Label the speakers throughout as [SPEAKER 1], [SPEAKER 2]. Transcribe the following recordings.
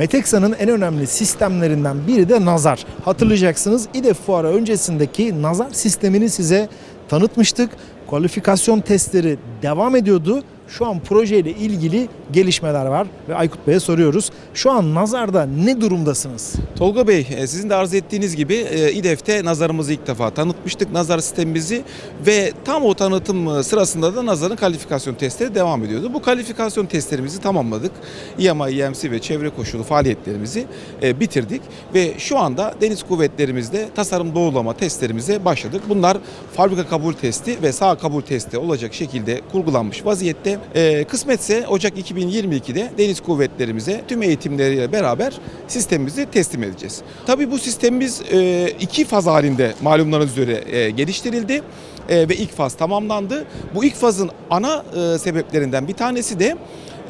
[SPEAKER 1] Meteksa'nın en önemli sistemlerinden biri de nazar. Hatırlayacaksınız İDEF fuarı öncesindeki nazar sistemini size tanıtmıştık. Kualifikasyon testleri devam ediyordu. Şu an projeyle ilgili gelişmeler var ve Aykut Bey'e soruyoruz. Şu an nazarda ne durumdasınız?
[SPEAKER 2] Tolga Bey, e, sizin de arz ettiğiniz gibi e, İDEF'te nazarımızı ilk defa tanıtmıştık. Nazar sistemimizi ve tam o tanıtım e, sırasında da nazarın kalifikasyon testleri devam ediyordu. Bu kalifikasyon testlerimizi tamamladık. İMA, İMC ve çevre koşulu faaliyetlerimizi bitirdik ve şu anda deniz kuvvetlerimizde tasarım doğrulama testlerimize başladık. Bunlar fabrika kabul testi ve sağ kabul testi olacak şekilde kurgulanmış vaziyette. E, kısmetse Ocak 2022'de deniz kuvvetlerimize tüm eğitimleriyle beraber sistemimizi teslim edeceğiz. Tabii bu sistemimiz e, iki faz halinde malumlarınız üzere e, geliştirildi e, ve ilk faz tamamlandı. Bu ilk fazın ana e, sebeplerinden bir tanesi de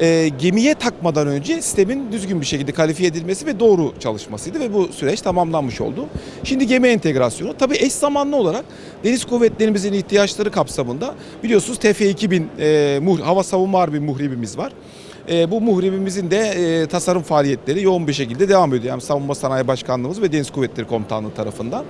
[SPEAKER 2] e, gemiye takmadan önce sistemin düzgün bir şekilde kalifiye edilmesi ve doğru çalışmasıydı ve bu süreç tamamlanmış oldu. Şimdi gemi entegrasyonu tabii eş zamanlı olarak deniz kuvvetlerimizin ihtiyaçları kapsamında biliyorsunuz TF-2000 e, muh- hava savunma harbi muhribimiz var. E, bu muhribimizin de e, tasarım faaliyetleri yoğun bir şekilde devam ediyor. Yani Savunma Sanayi Başkanlığımız ve Deniz Kuvvetleri Komutanlığı tarafından.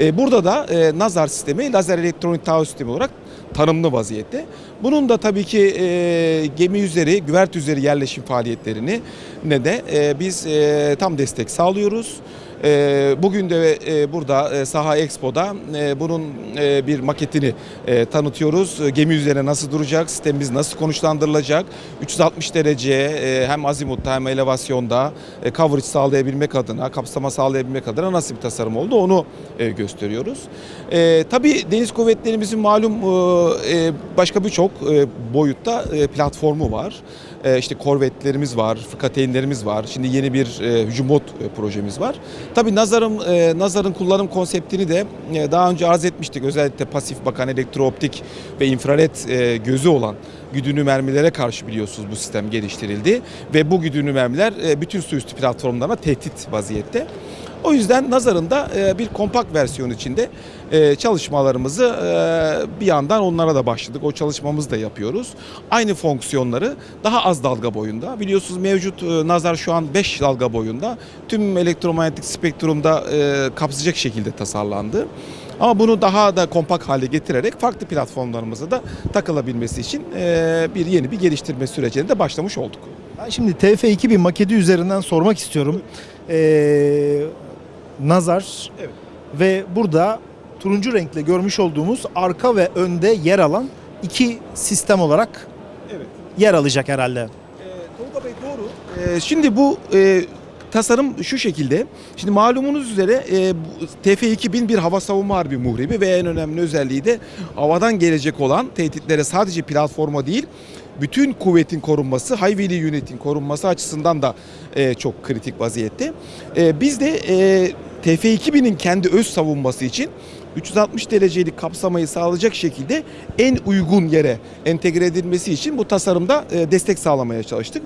[SPEAKER 2] E, burada da e, nazar sistemi, lazer elektronik taahhüt sistemi olarak tanımlı vaziyette. Bunun da tabii ki e, gemi üzeri, güvert üzeri yerleşim faaliyetlerini ne de e, biz e, tam destek sağlıyoruz. E, bugün de e, burada e, Saha Expo'da e, bunun bir maketini tanıtıyoruz. Gemi üzerine nasıl duracak, sistemimiz nasıl konuşlandırılacak, 360 derece hem azimutta hem elevasyonda coverage sağlayabilmek adına, kapsama sağlayabilmek adına nasıl bir tasarım oldu onu gösteriyoruz. Tabii deniz kuvvetlerimizin malum başka birçok boyutta platformu var. İşte korvetlerimiz var, fırkateynlerimiz var. Şimdi yeni bir hücum e, projemiz var. Tabii nazarın e, nazarın kullanım konseptini de e, daha önce arz etmiştik. Özellikle pasif bakan elektrooptik ve infrared e, gözü olan güdümlü mermilere karşı biliyorsunuz bu sistem geliştirildi ve bu güdümlü mermiler e, bütün su üstü platformlarına tehdit vaziyette. O yüzden nazarın da e, bir kompakt versiyon içinde e, çalışmalarımızı e, bir yandan onlara da başladık. O çalışmamızı da yapıyoruz. Aynı fonksiyonları daha az dalga boyunda. Biliyorsunuz mevcut nazar şu an 5 dalga boyunda. Tüm elektromanyetik spektrumda kapsayacak şekilde tasarlandı. Ama bunu daha da kompakt hale getirerek farklı platformlarımıza da takılabilmesi için bir yeni bir geliştirme sürecine de başlamış olduk.
[SPEAKER 1] Ben şimdi TF2000 maketi üzerinden sormak istiyorum. Ee, nazar
[SPEAKER 2] Evet.
[SPEAKER 1] ve burada turuncu renkle görmüş olduğumuz arka ve önde yer alan iki sistem olarak
[SPEAKER 2] Evet.
[SPEAKER 1] yer alacak herhalde.
[SPEAKER 2] Ee, Tolga Bey doğru. Ee, şimdi bu e, tasarım şu şekilde. Şimdi malumunuz üzere e, bu TF-2000 bir hava savunma harbi muhribi ve en önemli özelliği de havadan gelecek olan tehditlere sadece platforma değil bütün kuvvetin korunması, Hayveli Unit'in korunması açısından da e, çok kritik vaziyette. E, biz de e, TF-2000'in kendi öz savunması için 360 derecelik kapsamayı sağlayacak şekilde en uygun yere entegre edilmesi için bu tasarımda e, destek sağlamaya çalıştık.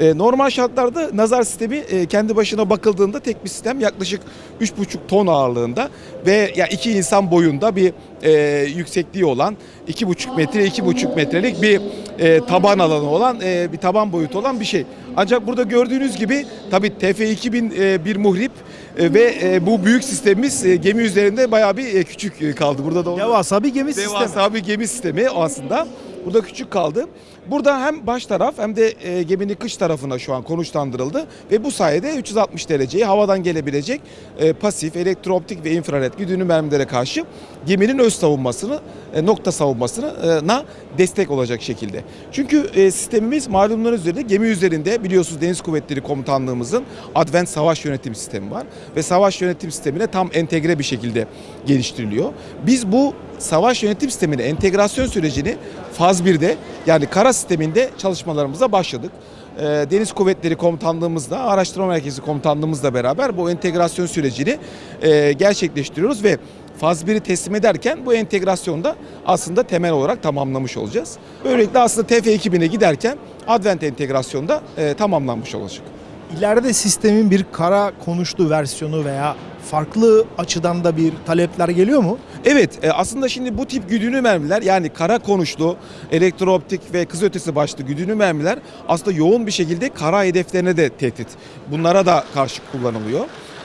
[SPEAKER 2] E, Normal şartlarda nazar sistemi e, kendi başına bakıldığında tek bir sistem yaklaşık 3,5 ton ağırlığında ve ya iki insan boyunda bir e, yüksekliği olan 2,5 metre 2,5 metrelik bir e, taban alanı olan e, bir taban boyutu olan bir şey. Ancak burada gördüğünüz gibi tabii TF2000 e, bir muhrip e, ve e, bu büyük sistemimiz e, gemi üzerinde bayağı bir e, küçük kaldı. Burada da
[SPEAKER 1] Devasa bir gemi sistemi.
[SPEAKER 2] Devasa bir gemi sistemi aslında. Burada küçük kaldı. Burada hem baş taraf hem de e, geminin kış tarafına şu an konuşlandırıldı ve bu sayede 360 dereceyi havadan gelebilecek e, pasif, elektrooptik ve infrared güdümlü mermilere karşı geminin öz savunmasını, e, nokta savunmasına destek olacak şekilde. Çünkü e, sistemimiz malumlarınız üzerinde gemi üzerinde biliyorsunuz Deniz Kuvvetleri Komutanlığımızın Advent Savaş Yönetim Sistemi var ve savaş yönetim sistemine tam entegre bir şekilde geliştiriliyor. Biz bu savaş yönetim sistemine entegrasyon sürecini faz 1'de yani kara sisteminde çalışmalarımıza başladık. Ee, Deniz Kuvvetleri Komutanlığımızla, Araştırma Merkezi Komutanlığımızla beraber bu entegrasyon sürecini e, gerçekleştiriyoruz ve faz 1'i teslim ederken bu entegrasyonda aslında temel olarak tamamlamış olacağız. Böylelikle aslında TF2000'e giderken Advent entegrasyonda e, tamamlanmış olacak.
[SPEAKER 1] İleride sistemin bir kara konuşlu versiyonu veya farklı açıdan da bir talepler geliyor mu?
[SPEAKER 2] Evet e, aslında şimdi bu tip güdümlü mermiler yani kara konuşlu, elektrooptik ve kız ötesi başlı güdümlü mermiler aslında yoğun bir şekilde kara hedeflerine de tehdit. Bunlara da karşı kullanılıyor.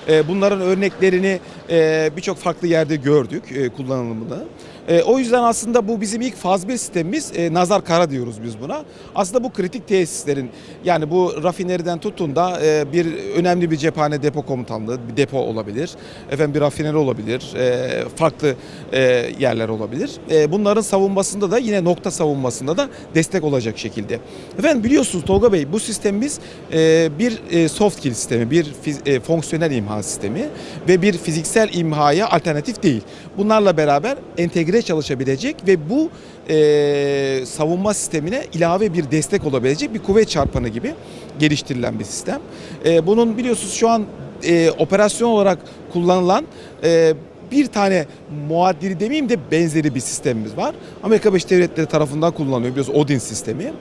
[SPEAKER 2] E, Bunların örneklerini e, birçok farklı yerde gördük e, kullanılımını. E, O yüzden aslında bu bizim ilk faz 1 sistemimiz e, nazar kara diyoruz biz buna. Aslında bu kritik tesislerin yani bu rafineriden tutun da e, bir önemli bir cephane depo komutanlığı, bir depo olabilir. Efendim bir rafineri olabilir. e, Farklı e, yerler olabilir. E, Bunların savunmasında da yine nokta savunmasında da destek olacak şekilde. Efendim biliyorsunuz Tolga Bey bu sistemimiz e, bir e, soft kill sistemi, bir e, fonksiyonel imha sistemi ve bir fiziksel imhaya alternatif değil. Bunlarla beraber entegre çalışabilecek ve bu e, savunma sistemine ilave bir destek olabilecek bir kuvvet çarpanı gibi geliştirilen bir sistem. E, bunun biliyorsunuz şu an e, operasyon olarak kullanılan e, bir tane muadili demeyeyim de benzeri bir sistemimiz var. Amerika Birleşik Devletleri tarafından kullanılıyor biliyorsunuz Odin sistemi.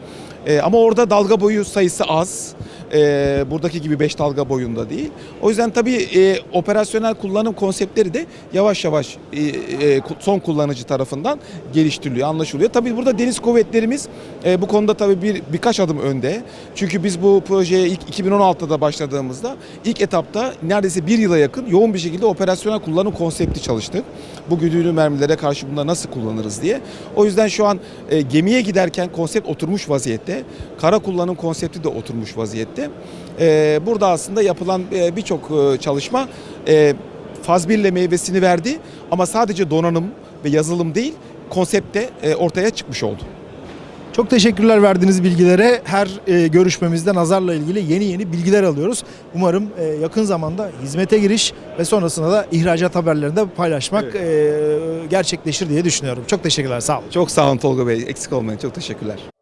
[SPEAKER 2] E, ama orada dalga boyu sayısı az. E, buradaki gibi 5 dalga boyunda değil. O yüzden tabii e, operasyonel kullanım konseptleri de yavaş yavaş e, e, son kullanıcı tarafından geliştiriliyor, anlaşılıyor. Tabii burada deniz kuvvetlerimiz e, bu konuda tabii bir birkaç adım önde. Çünkü biz bu projeye ilk 2016'da başladığımızda ilk etapta neredeyse bir yıla yakın yoğun bir şekilde operasyonel kullanım konsepti çalıştık. Bu güdümlü mermilere karşı bunları nasıl kullanırız diye. O yüzden şu an e, gemiye giderken konsept oturmuş vaziyette. Kara kullanım konsepti de oturmuş vaziyette. E, burada aslında yapılan e, birçok e, çalışma e, faz 1 ile meyvesini verdi ama sadece donanım ve yazılım değil konsept de e, ortaya çıkmış oldu.
[SPEAKER 1] Çok teşekkürler verdiğiniz bilgilere. Her e, görüşmemizde nazarla ilgili yeni yeni bilgiler alıyoruz. Umarım e, yakın zamanda hizmete giriş ve sonrasında da ihracat haberlerini de paylaşmak e, gerçekleşir diye düşünüyorum. Çok teşekkürler. Sağ olun.
[SPEAKER 2] Çok sağ olun Tolga Bey. Eksik olmayın. Çok teşekkürler.